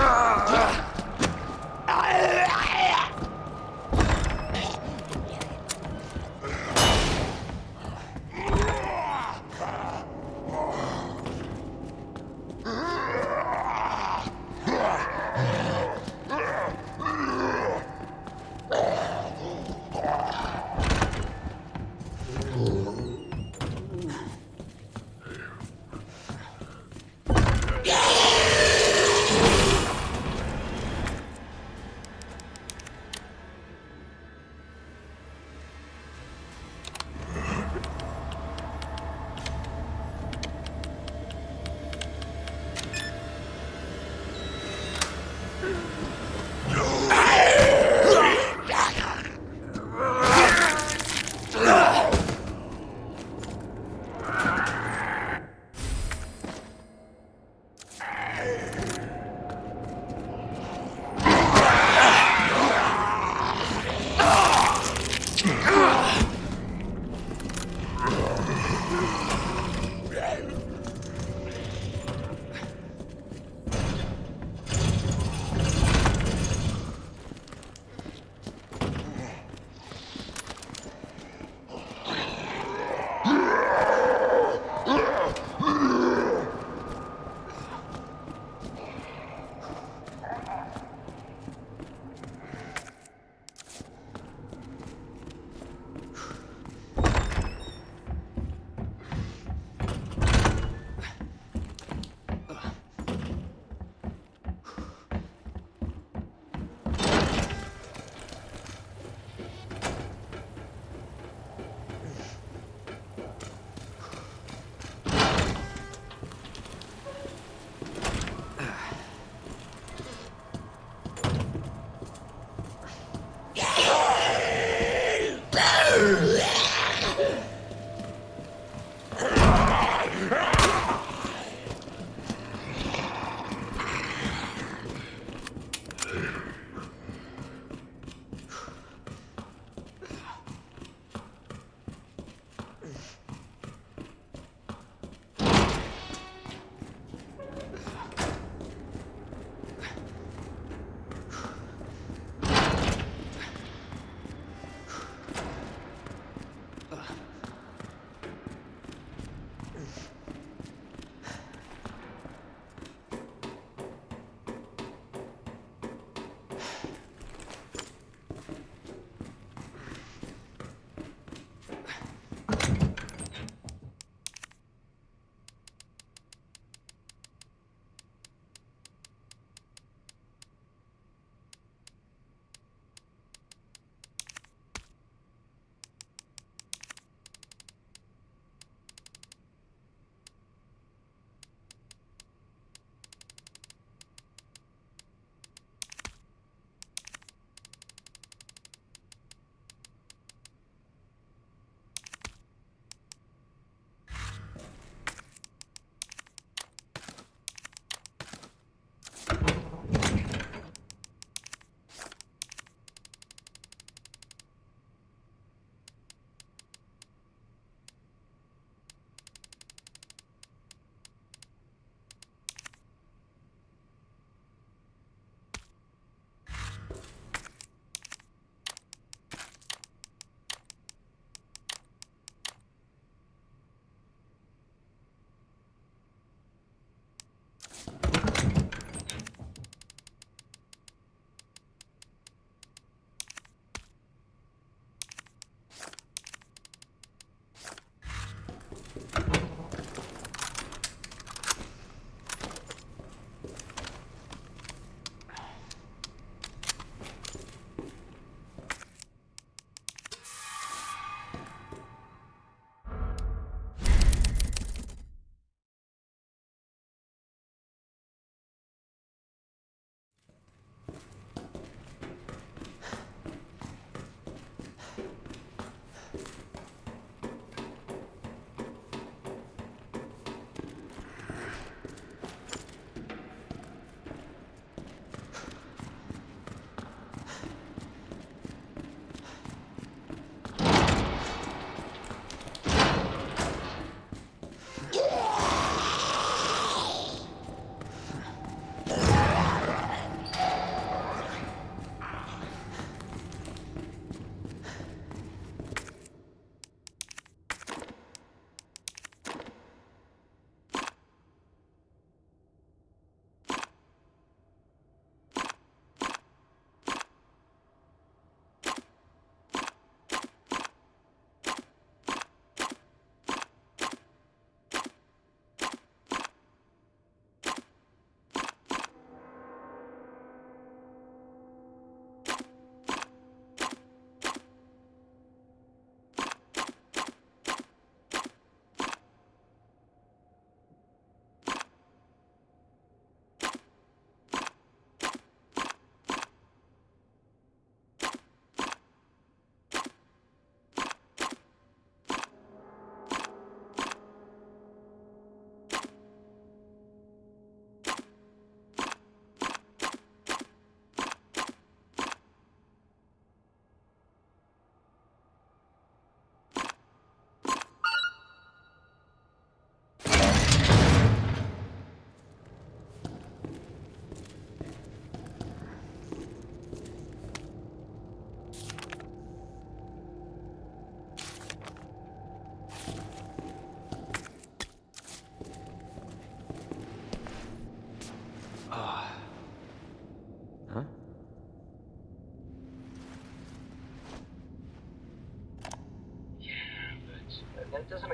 Ah!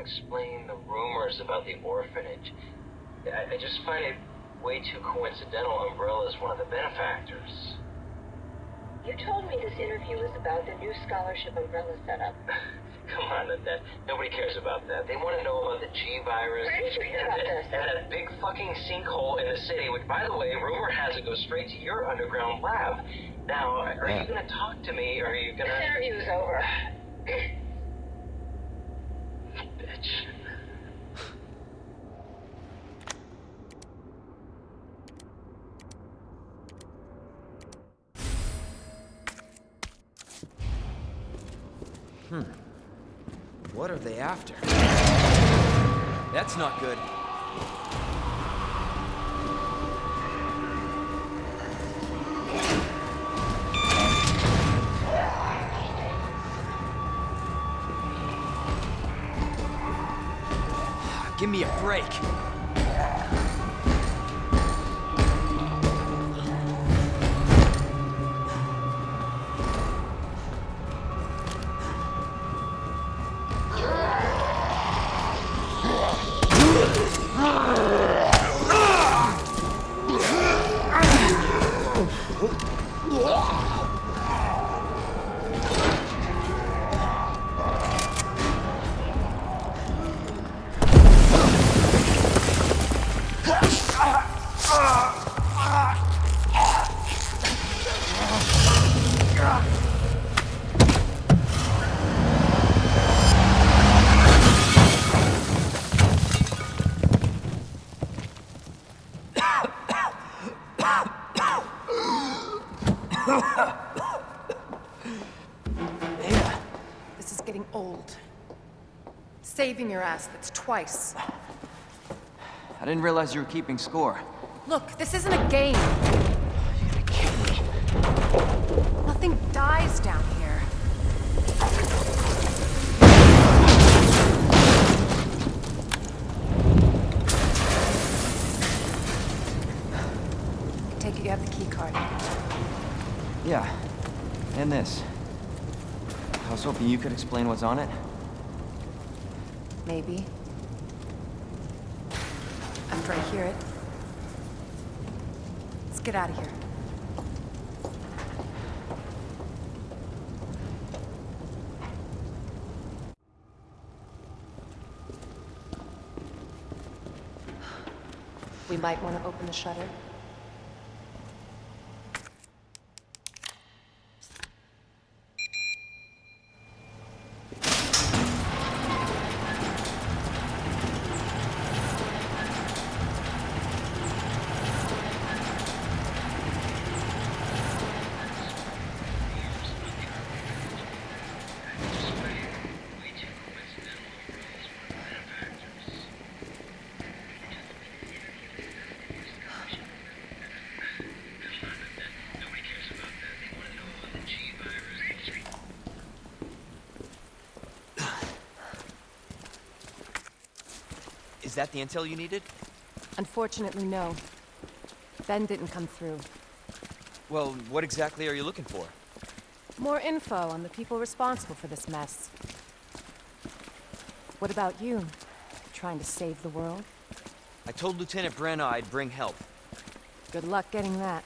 That doesn't explain the rumors about the orphanage. I, I just find it way too coincidental Umbrella is one of the benefactors. You told me this interview was about the new scholarship Umbrella set up. Come on, that nobody cares about that. They want to know about the G virus. Where did you hear about this? And that big fucking sinkhole in the city, which, by the way, rumor has it goes straight to your underground lab. Now, are Yeah. you gonna talk to me, or are you gonna? This interview's over. Bitch. What are they after? That's not good. Give me a break. This is getting old. Saving your ass, that's twice. I didn't realize you were keeping score. Look, this isn't a game. You're gonna kill me. Nothing dies down here. Take it you have the key card. Yeah, and this. I was hoping you could explain what's on it. Maybe. After I hear it. Let's get out of here. We might want to open the shutter. Is that the intel you needed? Unfortunately, no. Ben didn't come through. Well, what exactly are you looking for? More info on the people responsible for this mess. What about you? Trying to save the world? I told Lieutenant Branagh I'd bring help. Good luck getting that.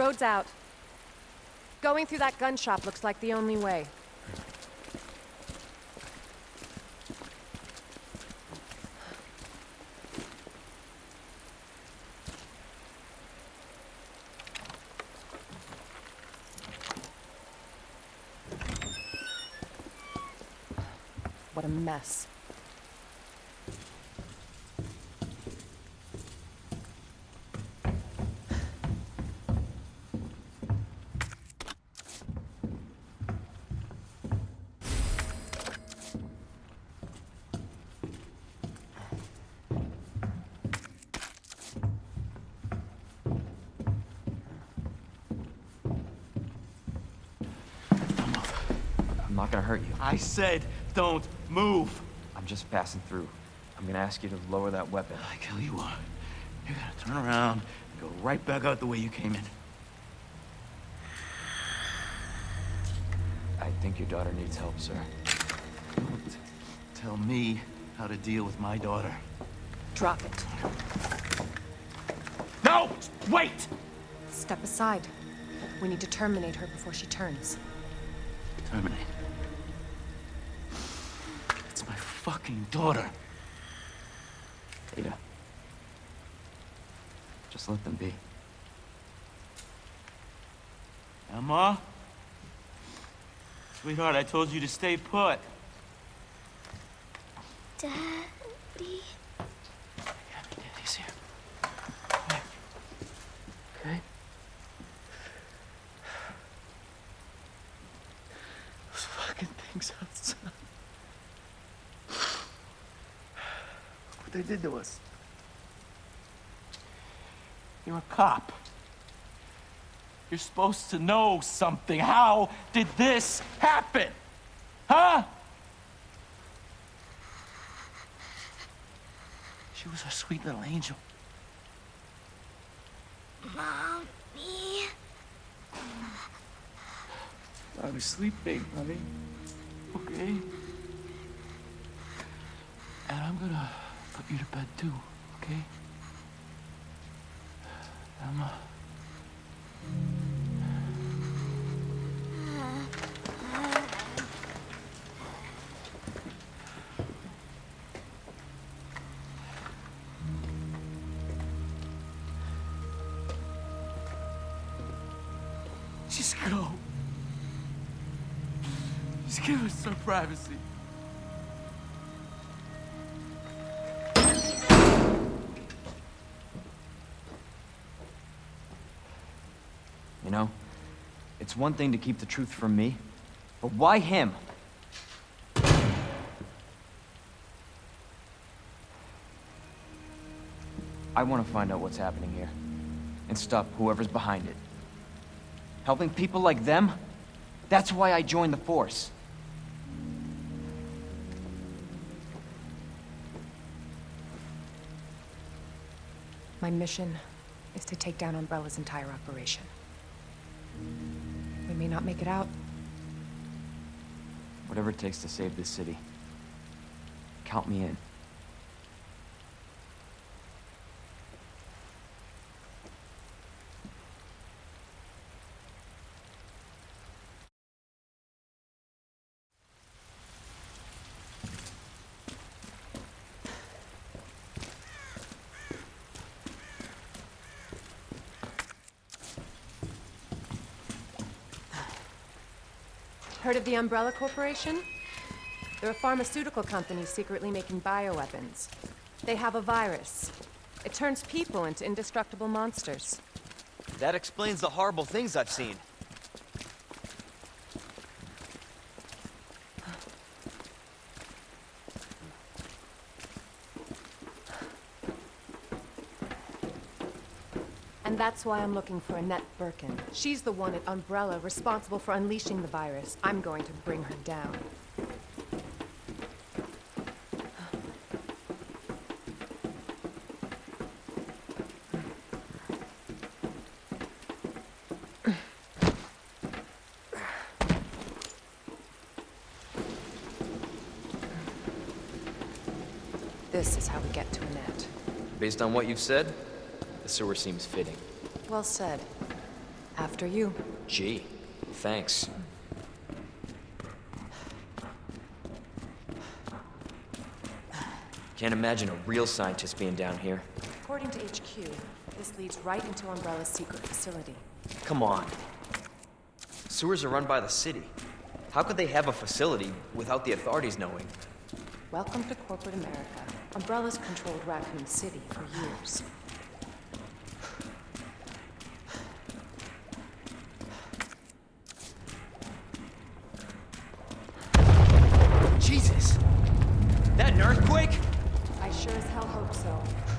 Road's out. Going through that gun shop looks like the only way. What a mess. Not gonna hurt you. I said don't move. I'm just passing through. I'm gonna ask you to lower that weapon. I tell you what, you gotta turn around and go right back out the way you came in. I think your daughter needs help, sir. Don't tell me how to deal with my daughter. Drop it. No! Wait! Step aside. We need to terminate her before she turns. Terminate. It's my fucking daughter. Ada. Just let them be. Emma? Sweetheart, I told you to stay put. Daddy? Yeah, Daddy's here. Okay. Those fucking things outside. What they did to us. You're a cop. You're supposed to know something. How did this happen? Huh? She was a sweet little angel. Mommy? I was sleeping, honey. Okay? And I'm gonna put you to bed too, okay? Emma. Just go. Just give us some privacy. It's one thing to keep the truth from me, but why him? I want to find out what's happening here, and stop whoever's behind it. Helping people like them? That's why I joined the Force. My mission is to take down Umbrella's entire operation. May not make it out. Whatever it takes to save this city. Count me in. Of the Umbrella Corporation? They're a pharmaceutical company secretly making bioweapons. They have a virus. It turns people into indestructible monsters. That explains the horrible things I've seen. That's why I'm looking for Annette Birkin. She's the one at Umbrella responsible for unleashing the virus. I'm going to bring her down. This is how we get to Annette. Based on what you've said, the sewer seems fitting. Well said. After you. Gee, thanks. Can't imagine a real scientist being down here. According to HQ, this leads right into Umbrella's secret facility. Come on. Sewers are run by the city. How could they have a facility without the authorities knowing? Welcome to corporate America. Umbrella's controlled Raccoon City for years. so.